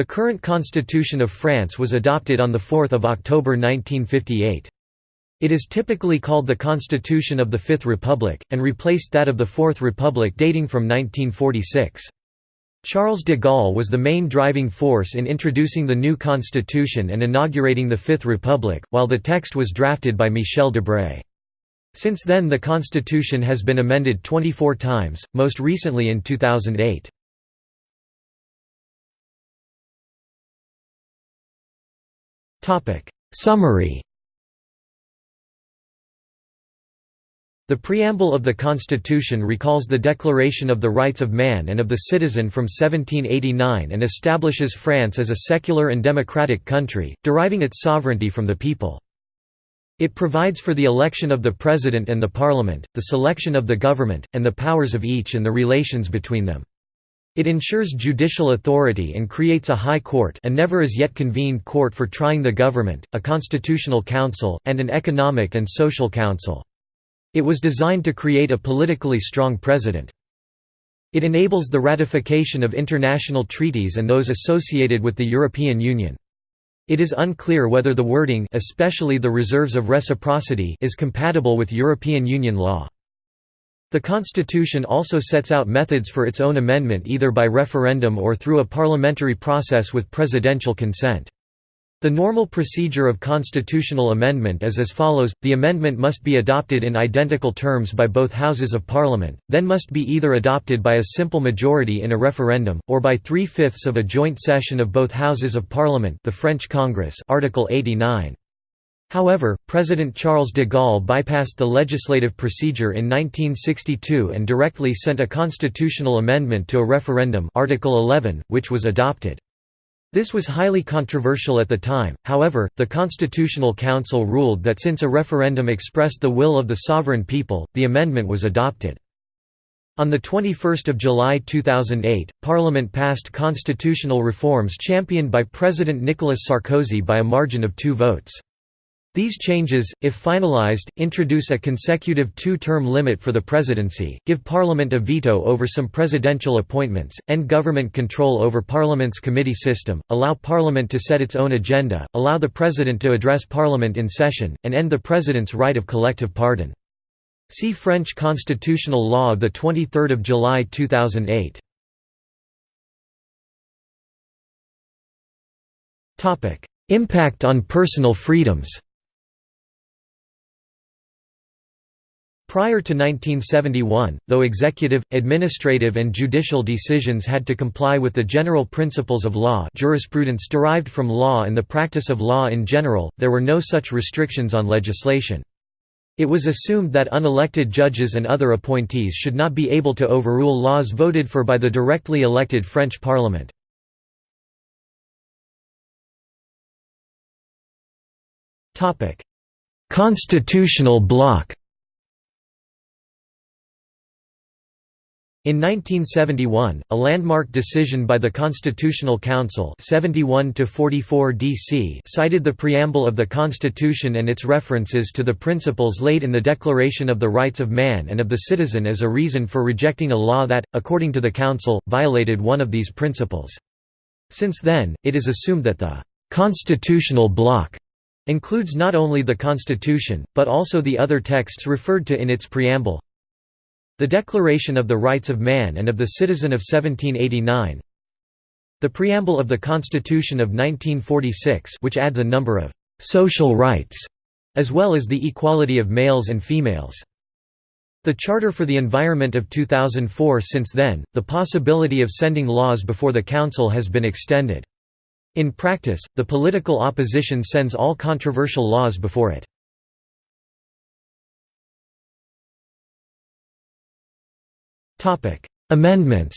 The current Constitution of France was adopted on 4 October 1958. It is typically called the Constitution of the Fifth Republic, and replaced that of the Fourth Republic dating from 1946. Charles de Gaulle was the main driving force in introducing the new constitution and inaugurating the Fifth Republic, while the text was drafted by Michel Debré. Since then the constitution has been amended 24 times, most recently in 2008. Summary The preamble of the Constitution recalls the Declaration of the Rights of Man and of the Citizen from 1789 and establishes France as a secular and democratic country, deriving its sovereignty from the people. It provides for the election of the President and the Parliament, the selection of the government, and the powers of each and the relations between them. It ensures judicial authority and creates a high court a never as yet convened court for trying the government, a constitutional council, and an economic and social council. It was designed to create a politically strong president. It enables the ratification of international treaties and those associated with the European Union. It is unclear whether the wording especially the reserves of reciprocity is compatible with European Union law. The Constitution also sets out methods for its own amendment either by referendum or through a parliamentary process with presidential consent. The normal procedure of constitutional amendment is as follows, the amendment must be adopted in identical terms by both Houses of Parliament, then must be either adopted by a simple majority in a referendum, or by three-fifths of a joint session of both Houses of Parliament the French Congress Article 89. However, President Charles de Gaulle bypassed the legislative procedure in 1962 and directly sent a constitutional amendment to a referendum Article 11, which was adopted. This was highly controversial at the time, however, the Constitutional Council ruled that since a referendum expressed the will of the sovereign people, the amendment was adopted. On 21 July 2008, Parliament passed constitutional reforms championed by President Nicolas Sarkozy by a margin of two votes. These changes, if finalized, introduce a consecutive two-term limit for the presidency, give Parliament a veto over some presidential appointments, end government control over Parliament's committee system, allow Parliament to set its own agenda, allow the President to address Parliament in session, and end the President's right of collective pardon. See French constitutional law of 23 July 2008. Impact on personal freedoms Prior to 1971, though executive, administrative and judicial decisions had to comply with the general principles of law jurisprudence derived from law and the practice of law in general, there were no such restrictions on legislation. It was assumed that unelected judges and other appointees should not be able to overrule laws voted for by the directly elected French parliament. Constitutional bloc In 1971, a landmark decision by the Constitutional Council 71 DC cited the preamble of the Constitution and its references to the principles laid in the Declaration of the Rights of Man and of the Citizen as a reason for rejecting a law that, according to the Council, violated one of these principles. Since then, it is assumed that the «constitutional bloc» includes not only the Constitution, but also the other texts referred to in its preamble, the Declaration of the Rights of Man and of the Citizen of 1789 The Preamble of the Constitution of 1946 which adds a number of «social rights» as well as the equality of males and females. The Charter for the Environment of 2004 Since then, the possibility of sending laws before the Council has been extended. In practice, the political opposition sends all controversial laws before it. Topic: Amendments.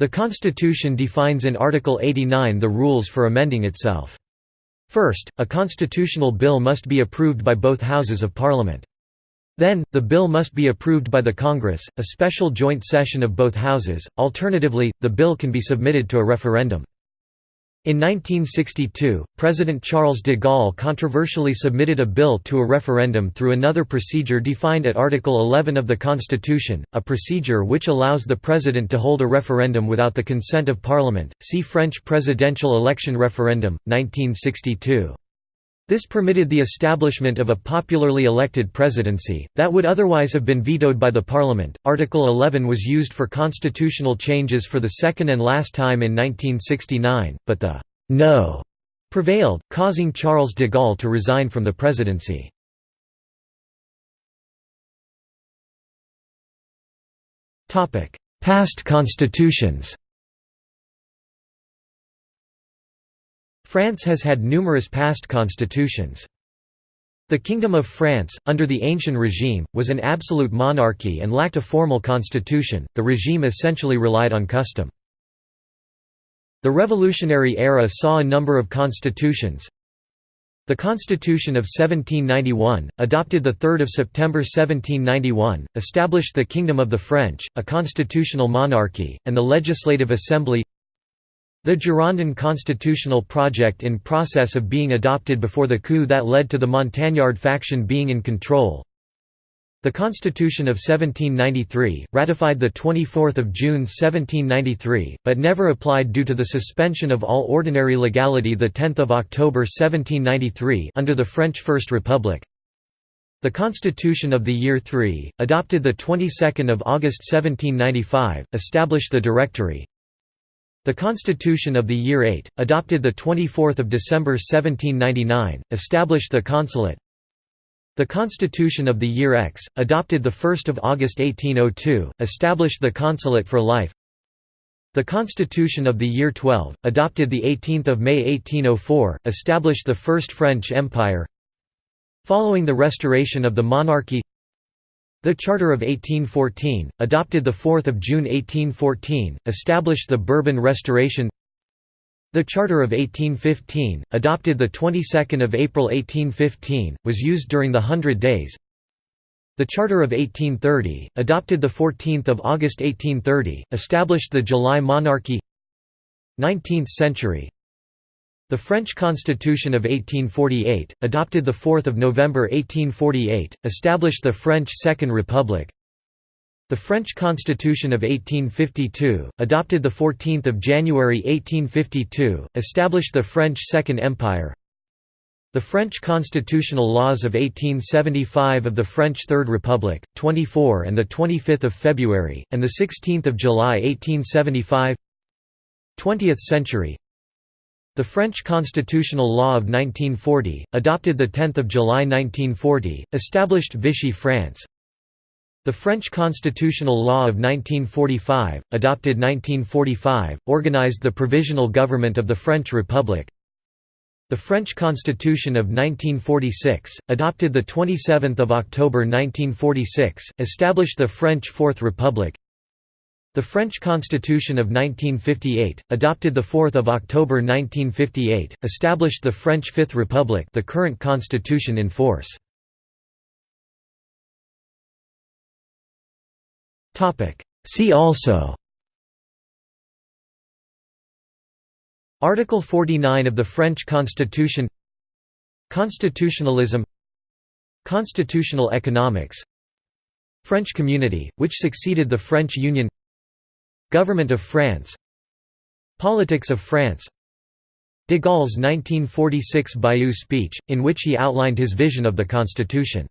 The Constitution defines in Article 89 the rules for amending itself. First, a constitutional bill must be approved by both houses of Parliament. Then, the bill must be approved by the Congress, a special joint session of both houses, alternatively, the bill can be submitted to a referendum. In 1962, President Charles de Gaulle controversially submitted a bill to a referendum through another procedure defined at Article 11 of the Constitution, a procedure which allows the President to hold a referendum without the consent of Parliament. See French presidential election referendum, 1962. This permitted the establishment of a popularly elected presidency, that would otherwise have been vetoed by the parliament. Article 11 was used for constitutional changes for the second and last time in 1969, but the no prevailed, causing Charles de Gaulle to resign from the presidency. Past constitutions France has had numerous past constitutions. The Kingdom of France, under the Ancien regime, was an absolute monarchy and lacked a formal constitution, the regime essentially relied on custom. The Revolutionary era saw a number of constitutions. The Constitution of 1791, adopted 3 September 1791, established the Kingdom of the French, a constitutional monarchy, and the Legislative Assembly the Girondin constitutional project in process of being adopted before the coup that led to the Montagnard faction being in control. The Constitution of 1793, ratified 24 June 1793, but never applied due to the suspension of all ordinary legality 10 October 1793 under the French First Republic. The Constitution of the Year III, adopted the 22nd of August 1795, established the Directory, the Constitution of the Year 8, adopted 24 December 1799, established the consulate. The Constitution of the Year X, adopted 1 August 1802, established the consulate for life. The Constitution of the Year 12, adopted 18 May 1804, established the First French Empire. Following the restoration of the monarchy the Charter of 1814, adopted 4 June 1814, established the Bourbon Restoration. The Charter of 1815, adopted the 22nd of April 1815, was used during the Hundred Days. The Charter of 1830, adopted 14 August 1830, established the July Monarchy. 19th century the French Constitution of 1848, adopted 4 November 1848, established the French Second Republic. The French Constitution of 1852, adopted 14 January 1852, established the French Second Empire. The French constitutional laws of 1875 of the French Third Republic, 24 and 25 February, and 16 July 1875 20th century the French constitutional law of 1940, adopted 10 July 1940, established Vichy France. The French constitutional law of 1945, adopted 1945, organized the Provisional Government of the French Republic. The French Constitution of 1946, adopted 27 October 1946, established the French Fourth Republic. The French Constitution of 1958, adopted 4 October 1958, established the French Fifth Republic the current constitution in force. See also. Article 49 of the French Constitution. Constitutionalism. Constitutional economics. French Community, which succeeded the French Union Government of France. Politics of France. De Gaulle's 1946 Bayeux speech, in which he outlined his vision of the constitution.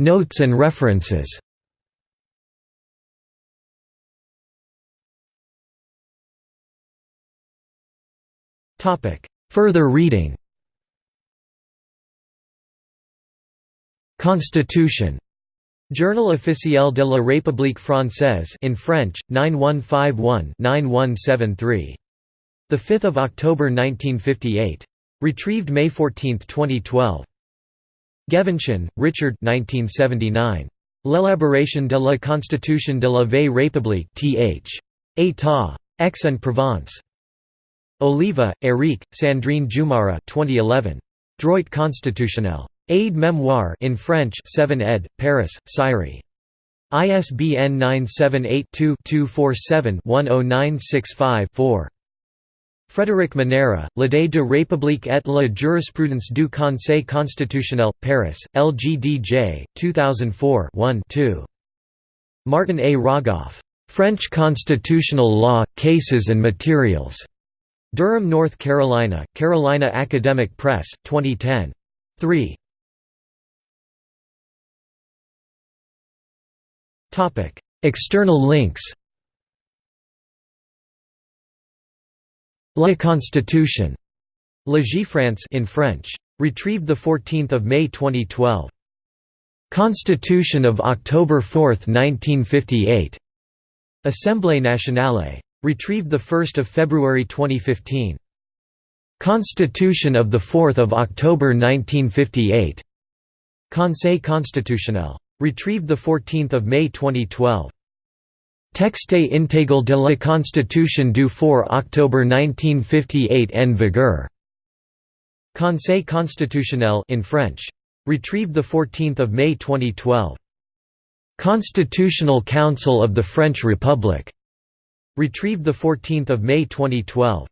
Notes and references. Further reading. Constitution Journal officiel de la République française in French 9151-9173 the 5th of October 1958 retrieved May 14, 2012 Ghevontian, Richard 1979 L'élaboration de la Constitution de la Vieille République th. État. Aix-en-Provence. Oliva, Éric, Sandrine Giummarra 2011. Droit constitutionnel. Aide Memoire in French 7 ed. Paris, Sirey. ISBN 978-2-247-10965-4. Frédéric Monera, L'idée de république et la jurisprudence du Conseil constitutionnel, Paris, LGDJ, 2004 1 2. Martin A. Rogoff. French Constitutional Law, Cases and Materials. Durham, North Carolina, Carolina Academic Press, 2010. 3. External links La Constitution. Légifrance in French. Retrieved 14 May 2012. Constitution of October 4, 1958. Assemblée nationale. Retrieved 1 February 2015. Constitution of 4 October 1958. Conseil constitutionnel. Retrieved 14 May 2012. Texte intégral de la Constitution du 4 octobre 1958 en vigueur. Conseil constitutionnel in French. Retrieved 14 May 2012. Constitutional Council of the French Republic. Retrieved 14 May 2012.